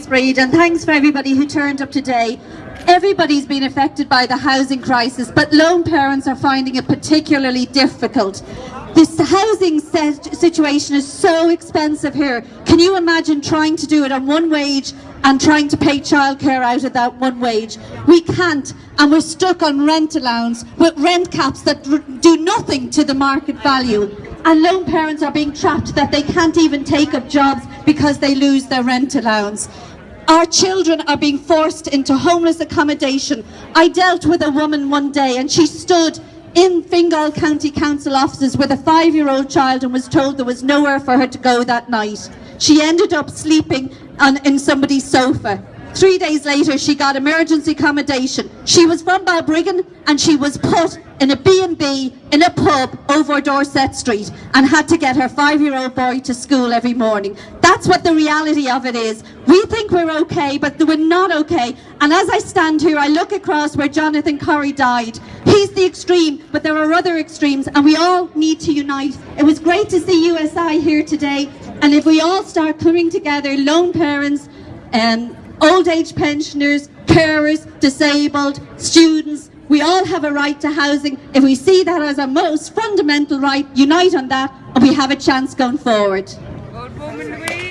Thanks, Breed, and thanks for everybody who turned up today. Everybody's been affected by the housing crisis, but lone parents are finding it particularly difficult. This housing situation is so expensive here. Can you imagine trying to do it on one wage and trying to pay childcare out of that one wage? We can't, and we're stuck on rent allowance with rent caps that do nothing to the market value. And lone parents are being trapped that they can't even take up jobs because they lose their rent allowance. Our children are being forced into homeless accommodation. I dealt with a woman one day and she stood in Fingal County Council offices with a five-year-old child and was told there was nowhere for her to go that night. She ended up sleeping on, in somebody's sofa. Three days later, she got emergency accommodation. She was from Balbriggan and she was put in a B&B in a pub over Dorset Street and had to get her five-year-old boy to school every morning. That's what the reality of it is. We think we're okay, but we're not okay. And as I stand here, I look across where Jonathan Corrie died. He's the extreme, but there are other extremes, and we all need to unite. It was great to see USI here today, and if we all start coming together, lone parents, um, old age pensioners, carers, disabled, students, we all have a right to housing. If we see that as a most fundamental right, unite on that and we have a chance going forward.